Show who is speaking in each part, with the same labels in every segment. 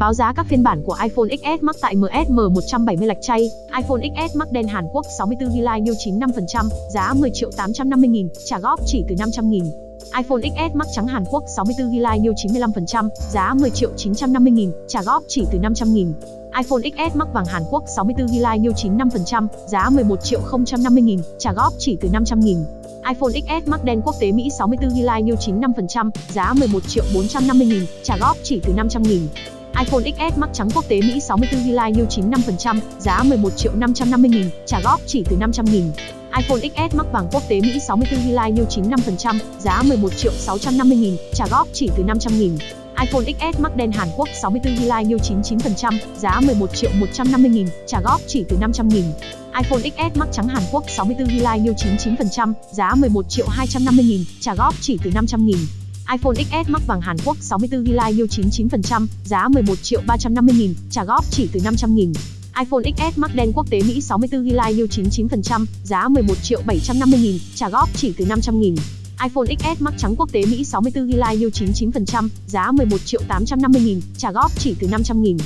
Speaker 1: Báo giá các phiên bản của iPhone XS Max tại MSM 170 lạch chay, iPhone XS Max đen Hàn Quốc 64GB new 95%, giá 10 triệu 850 nghìn, trả góp chỉ từ 500 nghìn. iPhone XS Max trắng Hàn Quốc 64GB new 95%, giá 10 triệu 950 nghìn, trả góp chỉ từ 500 nghìn. iPhone XS Max vàng Hàn Quốc 64GB new 95%, giá 11 triệu 050 nghìn, trả góp chỉ từ 500 nghìn iPhone XS Max đen quốc tế Mỹ 64GB new 95%, giá 11 triệu 450 nghìn, trả góp chỉ từ 500 nghìn iPhone XS Max trắng quốc tế Mỹ 64GB new 95%, giá 11 triệu 550 nghìn, trả góp chỉ từ 500 nghìn. iPhone XS Max vàng quốc tế Mỹ 64GB new 95%, giá 11 triệu 650 nghìn, trả góp chỉ từ 500 nghìn. iPhone XS Max đen Hàn Quốc 64GB new 99%, giá 11 triệu 150 nghìn, trả góp chỉ từ 500 nghìn. iPhone XS Max trắng Hàn Quốc 64GB new 99%, giá 11 triệu 250 nghìn, trả góp chỉ từ 500 nghìn iPhone XS Max vàng Hàn Quốc 64GB yêu 99%, giá 11 triệu 350 nghìn, trả góp chỉ từ 500 nghìn. iPhone XS Max đen quốc tế Mỹ 64GB yêu 99%, giá 11 triệu 750 nghìn, trả góp chỉ từ 500 nghìn. iPhone XS Max trắng quốc tế Mỹ 64GB new 99%, giá 11 triệu 850 nghìn, trả góp chỉ từ 500 nghìn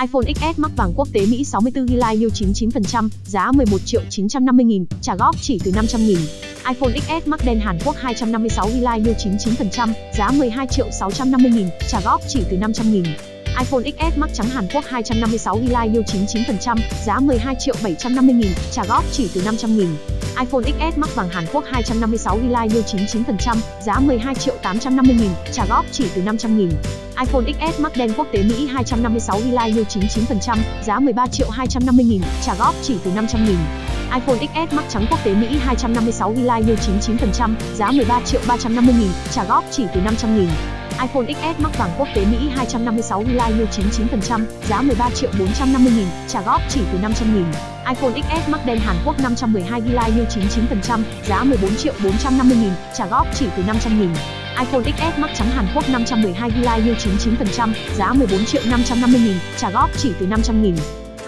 Speaker 1: iPhone XS mắc vàng quốc tế Mỹ 64GB new 99%, giá 11 triệu 950 nghìn, trả góp chỉ từ 500 nghìn. iPhone XS mắc đen Hàn Quốc 256GB new 99%, giá 12 triệu 650 nghìn, trả góp chỉ từ 500 nghìn. iPhone XS Max trắng Hàn Quốc 256GB new 99%, giá 12 triệu 750 nghìn, trả góp chỉ từ 500 nghìn iPhone XS Max vàng Hàn Quốc 256GB như 99%, giá 12 triệu 850 nghìn, trả góp chỉ từ 500 nghìn. iPhone XS Max đen quốc tế Mỹ 256GB như 99%, giá 13 triệu 250 nghìn, trả góp chỉ từ 500 nghìn. iPhone XS Max trắng quốc tế Mỹ 256GB như 99%, giá 13 triệu 350 nghìn, trả góp chỉ từ 500 nghìn iPhone XS mắc vàng quốc tế Mỹ 256GB new 99%, giá 13 triệu 450 nghìn, trả góp chỉ từ 500 nghìn. iPhone XS mắc đen Hàn Quốc 512GB new 99%, giá 14 triệu 450 nghìn, trả góp chỉ từ 500 nghìn. iPhone XS Max trắng Hàn Quốc 512GB new 99%, giá 14 triệu 550 nghìn, trả góp chỉ từ 500 nghìn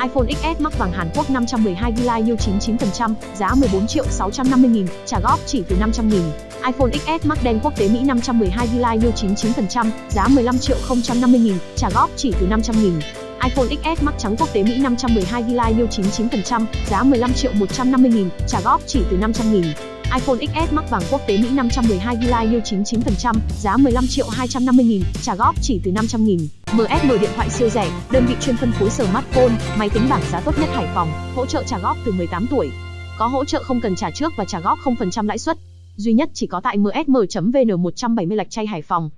Speaker 1: iPhone XS mắc vàng Hàn Quốc 512GB new 99%, giá 14 triệu 650 nghìn, trả góp chỉ từ 500 nghìn. iPhone XS mắc đen quốc tế Mỹ 512GB new 99%, giá 15 triệu 050 nghìn, trả góp chỉ từ 500 nghìn. iPhone XS mắc trắng quốc tế Mỹ 512GB new 99%, giá 15 triệu 150 nghìn, trả góp chỉ từ 500 nghìn iPhone XS mắc vàng quốc tế Mỹ 512GB new 99%, giá 15 triệu 250 nghìn, trả góp chỉ từ 500 nghìn. MSM điện thoại siêu rẻ, đơn vị chuyên phân phối smartphone, máy tính bảng giá tốt nhất Hải Phòng, hỗ trợ trả góp từ 18 tuổi. Có hỗ trợ không cần trả trước và trả góp 0% lãi suất. Duy nhất chỉ có tại msm.vn 170 lạch chay Hải Phòng.